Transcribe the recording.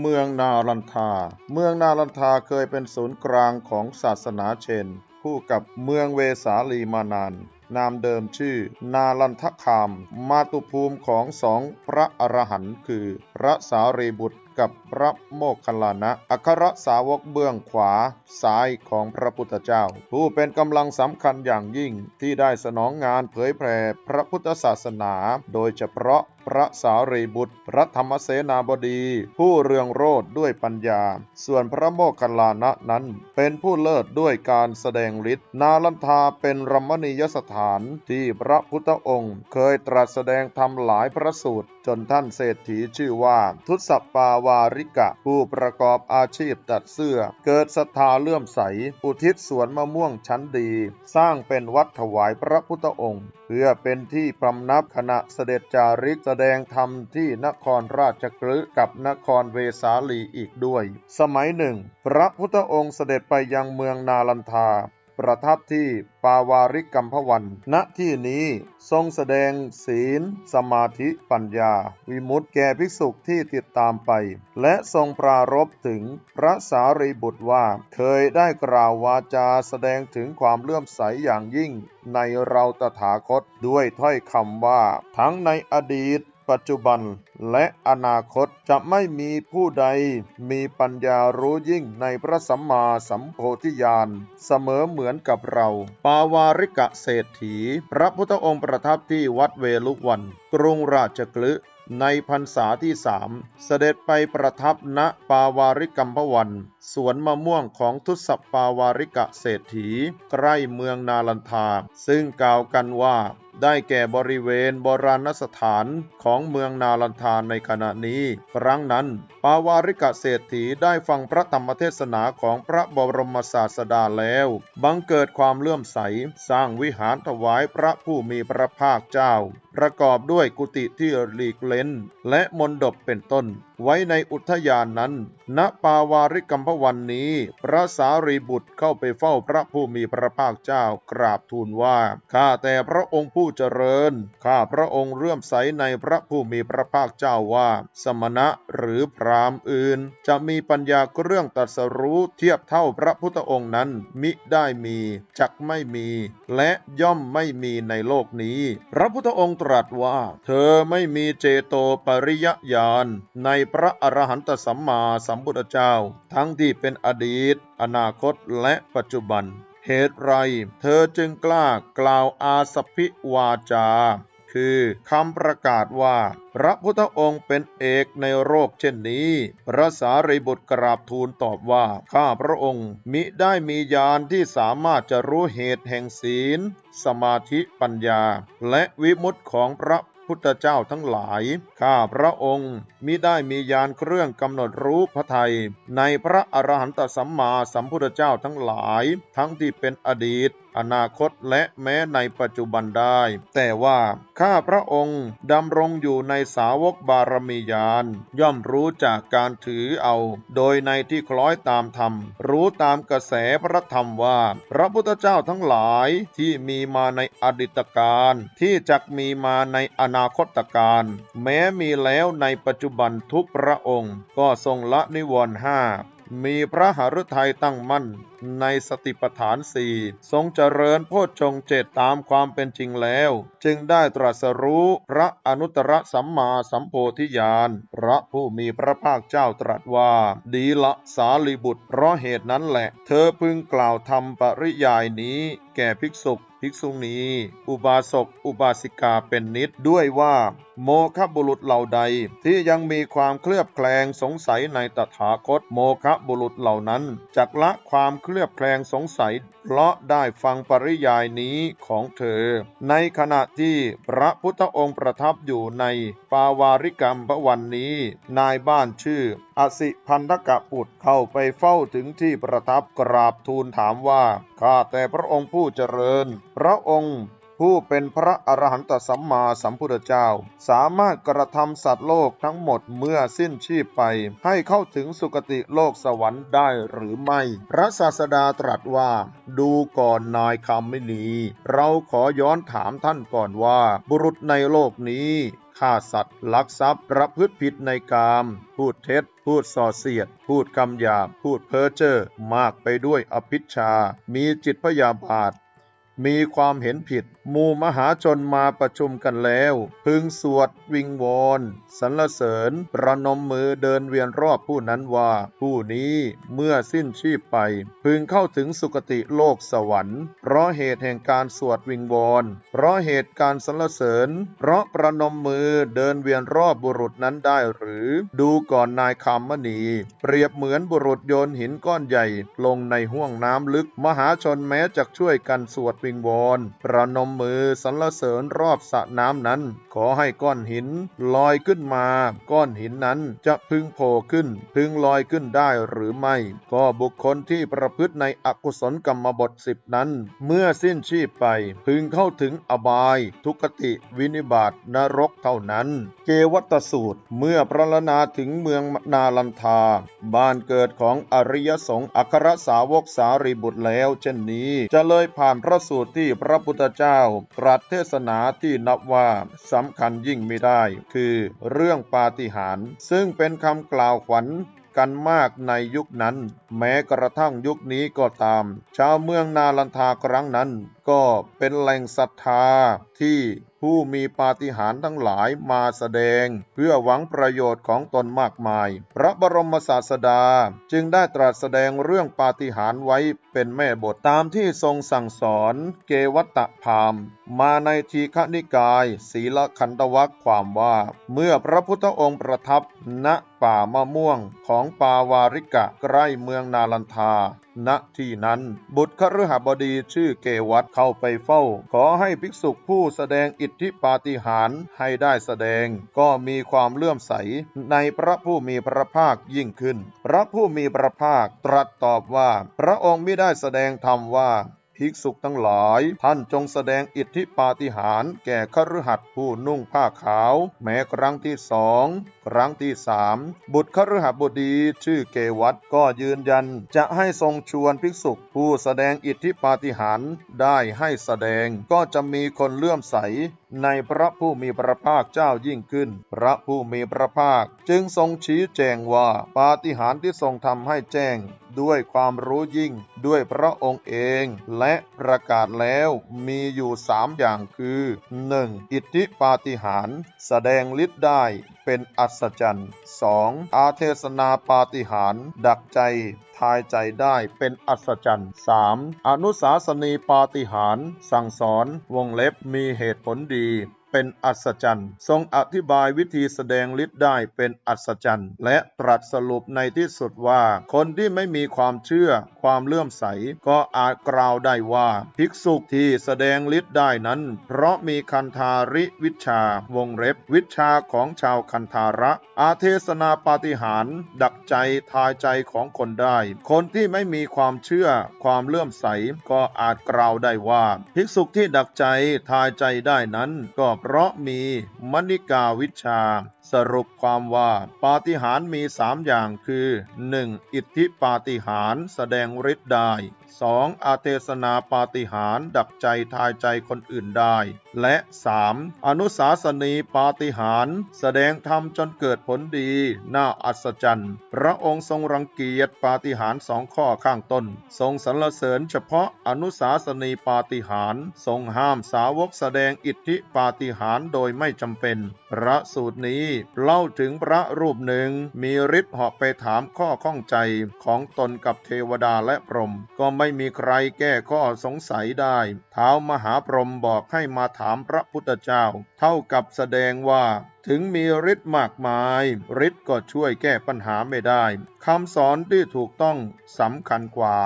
เมืองนาลันทา เมืองนาลันทาเคยเป็นศูนย์กลางของศาสนาเชน คู่กับเมืองเวสาลีมานาน นามเดิมชื่อ นาลันทคาม มาตุภูมิของสองพระอรหันต์คือ พระสารีบุตรกับพระโมคคัลลานะ อัครสาวกเบื้องขวาซ้ายของพระพุทธเจ้า ผู้เป็นกำลังสำคัญอย่างยิ่งที่ได้สนองงานเผยแผ่พระพุทธศาสนา โดยเฉพาะ ระสารีบุตร พระธรรมเสนาบดี ผู้เรืองโรดด้วยปัญญา ส่วนพระโมคคัลลานะนั้นเป็นผู้เลิศด้วยการแสดงฤทธิ์นาลันทาเป็นรัมณียสถานที่พระพุทธองค์ เคยตรัสแสดงธรรมหลายพระสูตร จนท่านเศรษฐีชื่อว่า ทุสปาวาริกะ ผู้ประกอบอาชีพตัดเสื้อ เกิดศรัทธาเลื่อมใส อุทิศสวนมะม่วงชั้นดี สร้างเป็นวัดถวายพระพุทธองค์ เพื่อเป็นที่พำนับขณะเสด็จจาริกแสดงธรรมที่นครราชกฤห์กับนครเวสาลีอีกด้วย สมัยหนึ่ง พระพุทธองค์เสด็จไปยังเมืองนาลันทา ประทับที่ปาวาริกัมพวัน ณที่นี้ทรงแสดงศีล สมาธิปัญญา วิมุตติแก่ภิกษุที่ติดตามไป และทรงปรารภถึงพระสารีบุตรว่า เคยได้กล่าววาจาแสดงถึงความเลื่อมใสอย่างยิ่งในเราตถาคตด้วยถ้อยคำว่า ทั้งในอดีต ปัจจุบันและอนาคตจะไม่มีผู้ใดมีปัญญารู้ยิ่งในพระสัมมาสัมโพธิญาณเสมอเหมือนกับเรา ปาวาริกะเศรษฐี พระพุทธองค์ประทับที่วัดเวลุวัน กรุงราชกฤห์ในพรรษาที่สามเสด็จไปประทับณปาวาริกัมพวันสวนมะม่วงของทุสปาวาริกะเศรษฐี ใกล้เมืองนาลันทา ซึ่งกล่าวกันว่า ได้แก่บริเวณโบราณสถานของเมืองนาลันทานในขณะนี้ ครั้งนั้น ปาวาริกะเศรษฐีได้ฟังพระธรรมเทศนาของพระบรมศาสดาแล้ว บังเกิดความเลื่อมใส สร้างวิหารถวายพระผู้มีพระภาคเจ้า ประกอบด้วยกุฏิที่หลีกเล้น และมณฑปเป็นต้น ไว้ในอุทยานนั้น ณ ปาวาริกัมพวันนี้ พระสารีบุตรเข้าไปเฝ้าพระผู้มีพระภาคเจ้ากราบทูลว่า ข้าแต่พระองค์ผู้เจริญ ข้าพระองค์เลื่อมใสในพระผู้มีพระภาคเจ้าว่า สมณะหรือพรามอื่น จะมีปัญญาเรื่องตรัสรู้เทียบเท่าพระพุทธองค์นั้น มิได้มี จักไม่มี และย่อมไม่มีในโลกนี้ พระพุทธองค์ตรัสว่า เธอไม่มีเจโตปริยญาณในพระอรหันตสัมมาสัมพุทธเจ้า ทั้งที่เป็นอดีต อนาคตและปัจจุบัน เหตุไร เธอจึงกล้ากล่าวอาสพิวาจา คือคำประกาศว่า พระพุทธองค์เป็นเอกในโรคเช่นนี้ พระสารีบุตรกราบทูลตอบว่า ข้าพระองค์มิได้มีญาณที่สามารถจะรู้เหตุแห่งศีล สมาธิปัญญา และวิมุตติของพระพุทธเจ้าทั้งหลาย ข้าพระองค์มิได้มียานเครื่องกำหนดรู้พระทัยในพระอรหันตสัมมาสัมพุทธเจ้าทั้งหลาย ทั้งที่เป็นอดีต อนาคตและแม้ในปัจจุบันได้ แต่ว่าข้าพระองค์ดำรงอยู่ในสาวกบารมียานย่อมรู้จากการถือเอา โดยในที่คล้อยตามธรรม รู้ตามกระแสพระธรรมว่า พระพุทธเจ้าทั้งหลายที่มีมาในอดีตการที่จักมีมาในอนาคตการแม้มีแล้วในปัจจุบันทุกพระองค์ ก็ทรงละนิวรณ์ห้า มีพระหฤทัยตั้งมั่นในสติปัฏฐานสี่ทรงเจริญโพชฌงเจตตามความเป็นจริงแล้ว จึงได้ตรัสรู้พระอนุตตรสัมมาสัมโพธิญาณพระผู้มีพระภาคเจ้าตรัสว่า ดีละสารีบุตรเพราะเหตุนั้นแหละ เธอพึงกล่าวธรรมปริยายนี้แก่ภิกษุ ภิกษุณีอุบาสกอุบาสิกาเป็นนิดด้วยว่า โมฆะบุรุษเหล่าใดที่ยังมีความเคลือบแคลงสงสัยในตถาคตโมฆะบุรุษเหล่านั้นจักละความเคลือบแคลงสงสัย เพราะได้ฟังปริยายนี้ของเธอ ในขณะที่พระพุทธองค์ประทับอยู่ในปาวาริกรรมพระวันนี้ นายบ้านชื่ออสิพันธกะปุตรเข้าไปเฝ้าถึงที่ประทับกราบทูลถามว่า ข้าแต่พระองค์ผู้เจริญ พระองค์ ผู้เป็นพระอรหันตสัมมาสัมพุทธเจ้า สามารถกระทำสัตว์โลกทั้งหมดเมื่อสิ้นชีพไป ให้เข้าถึงสุคติโลกสวรรค์ได้หรือไม่ พระศาสดาตรัสว่า ดูก่อนนายคำไม่นีเราขอย้อนถามท่านก่อนว่า บุรุษในโลกนี้ฆ่าสัตว์ ลักทรัพย์ ประพฤติผิดในกาม พูดเท็จ พูดส่อเสียด พูดคำหยาบ พูดเพ้อเจ้อ มากไปด้วยอภิชา มีจิตพยาบาท มีความเห็นผิด หมู่มหาชนมาประชุมกันแล้ว พึงสวดวิงวอนสรรเสริญ ประนมมือเดินเวียนรอบผู้นั้นว่า ผู้นี้เมื่อสิ้นชีพไป พึงเข้าถึงสุคติโลกสวรรค์ เพราะเหตุแห่งการสวดวิงวอนเพราะเหตุการสรรเสริญ เพราะประนมมือเดินเวียนรอบบุรุษนั้นได้หรือ ดูก่อนนายคำมณี เปรียบเหมือนบุรุษโยนหินก้อนใหญ่ ลงในห้วงน้ำลึก มหาชนแม้จะช่วยกันสวดวิงวอนประนมมือสรรเสริญรอบสระน้ำนั้น ขอให้ก้อนหินลอยขึ้นมา ก้อนหินนั้นจะพึงโผล่ขึ้น พึงลอยขึ้นได้หรือไม่ ก็บุคคลที่ประพฤติในอกุศลกรรมบทสิบนั้น เมื่อสิ้นชีพไปพึงเข้าถึงอบาย ทุกติวินิบาตนรกเท่านั้น เกวัตสูตรเมื่อพระลนาถึงเมืองนาลันทา บ้านเกิดของอริยสงฆ์อัครสาวกสารีบุตรแล้ว เช่นนี้จะเลยผ่านพระสูตรที่พระพุทธเจ้าตรัสเทศนาที่นับว่าสำคัญยิ่งไม่ได้ คือเรื่องปาฏิหาริย์ซึ่งเป็นคำกล่าวขวัญกันมากในยุคนั้น แม้กระทั่งยุคนี้ก็ตาม ชาวเมืองนาลันทาครั้งนั้น ก็เป็นแหล่งศรัทธาที่ ผู้มีปาฏิหาริย์ทั้งหลายมาแสดง เพื่อหวังประโยชน์ของตนมากมาย พระบรมศาสดาจึงได้ตรัสแสดงเรื่องปาฏิหาริย์ไว้เป็นแม่บทตามที่ทรงสั่งสอนเกวัตตะพามมาในทีฆนิกาย ศีลขันตวัคความว่า เมื่อพระพุทธองค์ประทับณ ป่ามะม่วงของปาวาริกะใกล้เมืองนาลันทา ณ ที่นั้น บุตรคฤหบดีชื่อเกวัตเข้าไปเฝ้า ขอให้ภิกษุผู้แสดงอิทธิปาฏิหาริย์ให้ได้แสดง ก็มีความเลื่อมใสในพระผู้มีพระภาคยิ่งขึ้น พระผู้มีพระภาคตรัสตอบว่า พระองค์ไม่ได้แสดงธรรมว่า ภิกษุทั้งหลาย ท่านจงแสดงอิทธิปาฏิหาริย์แก่คฤหัสถ์ผู้นุ่งผ้าขาว แม้ครั้งที่สองครั้งที่สามบุตรคฤหบดีชื่อเกวัตก็ยืนยัน จะให้ทรงชวนภิกษุผู้แสดงอิทธิปาฏิหาริย์ได้ให้แสดงก็จะมีคนเลื่อมใส ในพระผู้มีพระภาคเจ้ายิ่งขึ้น พระผู้มีพระภาค จึงทรงชี้แจงว่าปาฏิหาริย์ที่ทรงทำให้แจ้งด้วยความรู้ยิ่งด้วยพระองค์เองและประกาศแล้วมีอยู่สามอย่างคือ 1. อิทธิปาฏิหาริย์แสดงฤทธิ์ได้ เป็นอัศจรรย์ 2. อาเทศนาปาฏิหาริย์ดักใจทายใจได้เป็นอัศจรรย์ 3. อนุสาสนีปาฏิหาริย์สั่งสอนวงเล็บมีเหตุผลดี เป็นอัศจรรย์ ทรงอธิบายวิธีแสดงฤทธิ์ได้เป็นอัศจรรย์ และตรัสสรุปในที่สุดว่า คนที่ไม่มีความเชื่อความเลื่อมใส ก็อาจกล่าวได้ว่า ภิกษุที่แสดงฤทธิ์ได้นั้น เพราะมีคันธาริวิชาวงเล็บ วิชาของชาวคันธาระ อาเทศนาปาฏิหาริย์ดักใจทายใจของคนได้ คนที่ไม่มีความเชื่อความเลื่อมใสก็อาจกล่าวได้ว่า ภิกษุที่ดักใจทายใจได้นั้นก็เพราะมีมณิกาวิชา สรุปความว่าปาฏิหาริย์มีสามอย่างคือ 1. อิทธิปาฏิหาริย์แสดงฤทธิ์ได้ 2. อาเทศนาปาฏิหาริย์ดักใจทายใจคนอื่นได้ และ 3. อนุสาสนีปาฏิหาริย์แสดงธรรมจนเกิดผลดี น่าอัศจรรย์ พระองค์ทรงรังเกียจปาฏิหาริย์สองข้อข้างต้น ทรงสรรเสริญเฉพาะอนุสาสนีปาฏิหาริย์ทรงห้ามสาวกแสดงอิทธิปาฏิหาริย์โดยไม่จำเป็น พระสูตรนี้เล่าถึงพระรูปหนึ่ง มีฤทธิ์เหาะไปถามข้อข้องใจของตนกับเทวดาและพรหมก็ไม่มีใครแก้ข้อสงสัยได้เท้ามหาพรหมบอกให้มาถามพระพุทธเจ้า เท่ากับแสดงว่าถึงมีฤทธิ์มากมายฤทธิ์ก็ช่วยแก้ปัญหาไม่ได้คำสอนที่ถูกต้องสำคัญกว่า